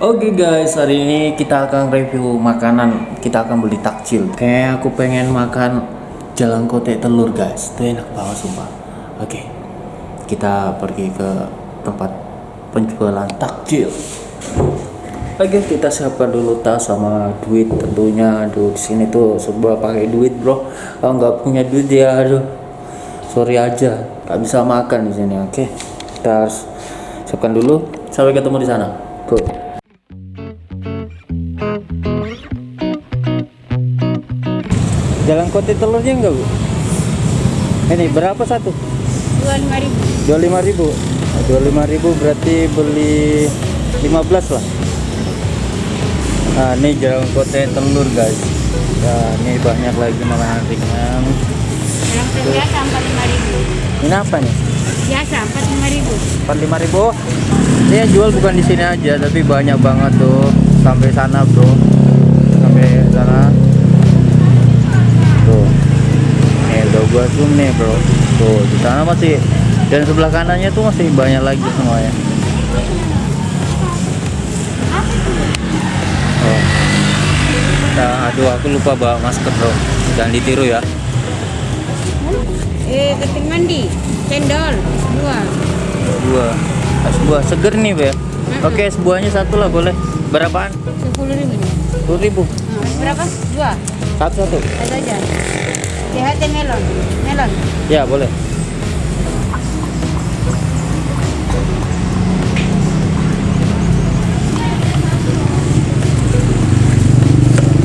Oke guys, hari ini kita akan review makanan. Kita akan beli takjil. Kayak aku pengen makan jalan kote telur guys. Itu enak banget sumpah. Oke, kita pergi ke tempat penjualan takjil. Oke, kita siapkan dulu tas sama duit tentunya. Aduh, di sini tuh sebuah pakai duit bro. Kalau nggak punya duit ya, aduh, sorry aja, nggak bisa makan di sini. Oke, kita harus siapkan dulu. Sampai ketemu di sana. Go. Kote telurnya enggak bu? Ini berapa satu? dua lima ribu Dua lima ribu. Dua lima ribu berarti beli 15 lah. Nah ini jalan kote telur guys. Nah ini banyak lagi makanan ringan. yang biasa empat lima ribu Ini apa nih? biasa empat lima ribu Empat lima ribu. Ini yang jual bukan di sini aja, tapi banyak banget tuh sampai sana bro, sampai sana. Tuh, nih gua zoom nih bro. Tuh di sana masih dan sebelah kanannya tuh masih banyak lagi semuanya. Oh. Nah, aduh aku lupa bawa masker bro, jangan ditiru ya. eh keting mandi cendol dua Dua, es buah seger nih ya. Oke es buahnya satu lah boleh. Berapaan? sepuluh ribu Sepuluh ribu. Nah, berapa dua Satu satu. ada aja THT melon melon Ya boleh.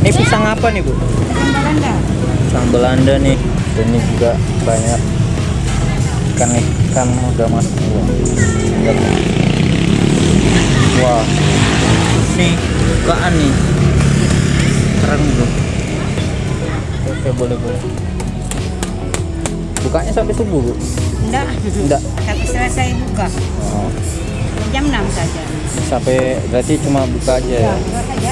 Ini pisang apa nih bu? pisang Belanda Pisang Belanda nih. Ini juga banyak ikan ikan udah masuk Wah. Nih. Wah, ini bukaan nih. Keren bro. Oke boleh boleh. Bukanya sampai subuh bu? enggak Enggak. tapi selesai buka Oh, jam 6 saja sampai berarti cuma buka aja ya? buka saja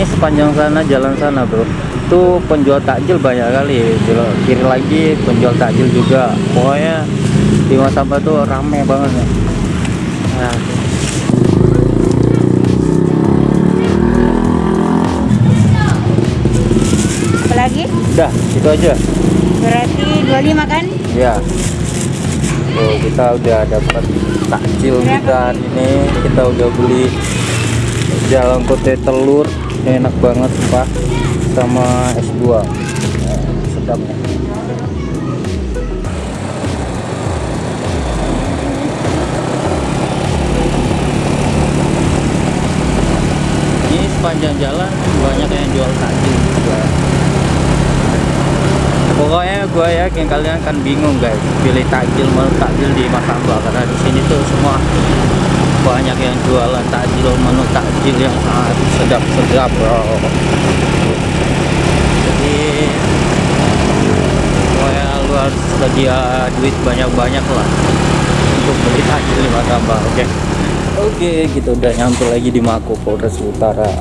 Ini sepanjang sana jalan sana bro. Itu penjual takjil banyak kali. Belok kiri lagi penjual takjil juga. Pokoknya di Mas Sampah tuh rame banget ya. Nah, apalagi udah itu aja. berarti 25 kan Ya. Tuh, kita udah dapat takjil kita hari ini. Kita udah beli jalan kote telur. Enak banget, Pak. Sama es buah. Eh, sedap. Ini sepanjang jalan banyak yang jual takjil juga pokoknya gue yakin kalian akan bingung guys pilih takjil menu takjil di Mas Amba karena di sini tuh semua banyak yang jualan takjil menu takjil yang sangat sedap sedap bro. Jadi pokoknya lu harus sedia duit banyak-banyak lah untuk beli takjil di Mas Amba oke? Oke kita udah nyampe lagi di Mako Polres Utara.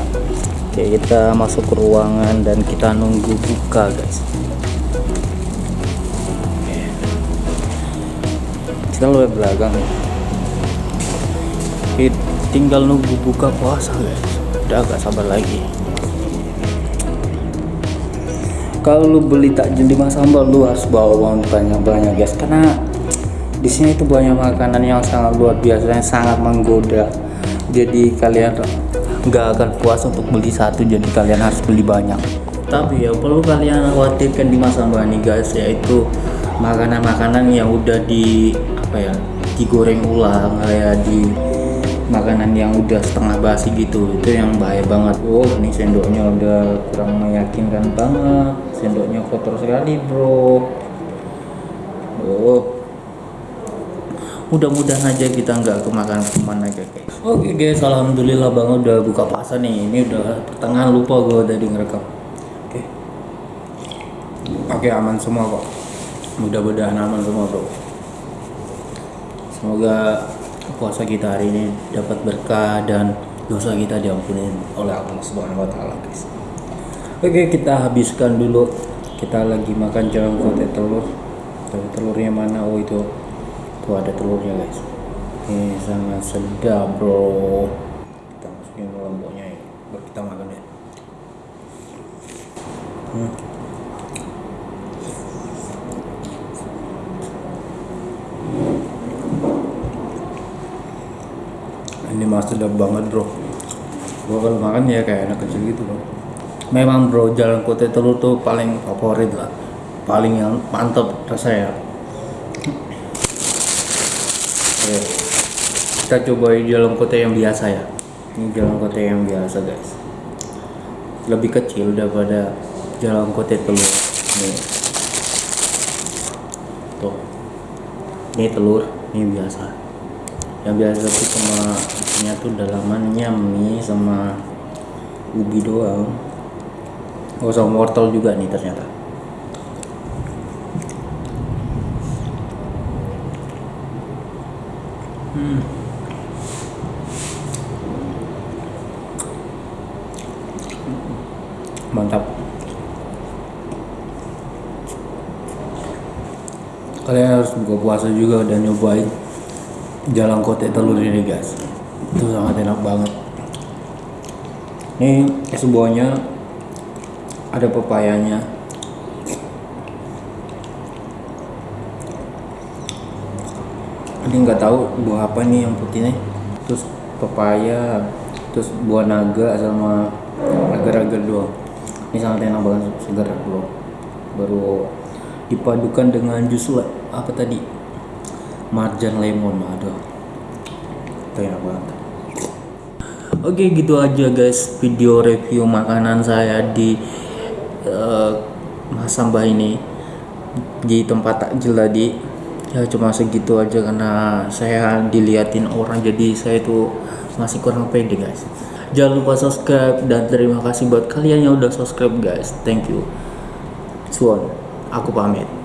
Oke kita masuk ke ruangan dan kita nunggu buka guys. Kita lebih belakang Tinggal nunggu buka puasa. Guys udah agak sabar lagi. Kalau lu beli takjil di Mas Sambal lu harus bawa uang banyak-banyak guys. Karena di sini tuh banyak makanan yang sangat luar biasa yang sangat menggoda. Jadi kalian nggak akan puas untuk beli satu jadi kalian harus beli banyak. Tapi yang perlu kalian khawatirkan di Mas Sambal nih guys yaitu makanan-makanan yang udah di apa ya digoreng ulang kayak di makanan yang udah setengah basi gitu itu yang bahaya banget. Oh ini sendoknya udah kurang meyakinkan banget. Sendoknya kotor sekali bro. Oh. Mudah-mudahan aja kita nggak kemakan ke mana guys oke guys alhamdulillah banget udah buka puasa nih. Ini udah pertengahan lupa gue tadi ngerekam. Oke. Oke aman semua kok. Mudah-mudahan aman semua bro. Semoga puasa kita hari ini dapat berkah dan dosa kita diampuni oleh Allah Subhanahu wa taala guys. Oke kita habiskan dulu. Kita lagi makan kote telur. Tapi telurnya mana? Oh itu. Tuh ada telurnya guys. Ini sangat sedap bro. Kita masukin lomboknya ya baru kita makan ya. Hmm. ini masih sedap banget bro. Gua kalau makan ya kayak anak kecil gitu bro. Memang bro jalan kote telur tuh paling favorit lah. Paling yang mantep rasanya. Oke, kita cobain jalan kote yang biasa ya. Ini jalan kote yang biasa guys. Lebih kecil daripada jalan kote telur. Nih. Tuh. Ini telur ini biasa yang biasa tuh sama isinya tuh dalamannya mie sama ubi doang. Oh sama wortel juga nih ternyata. Hmm. mantap. Kalian harus buka puasa juga dan nyobain jalan kote telur ini guys. Itu sangat enak banget. Ini es buahnya ada pepayanya. Ini nggak tahu buah apa nih yang putih nih. Terus pepaya terus buah naga sama agar-agar doang. Ini sangat enak banget segar bro. Baru dipadukan dengan jus apa tadi marjan lemon aduh. Enak banget. Oke gitu aja guys video review makanan saya di eh, Masamba ini. Di tempat takjil tadi. Ya cuma segitu aja karena saya diliatin orang jadi saya itu masih kurang pede guys. Jangan lupa subscribe dan terima kasih buat kalian yang udah subscribe guys. Thank you. Suon aku pamit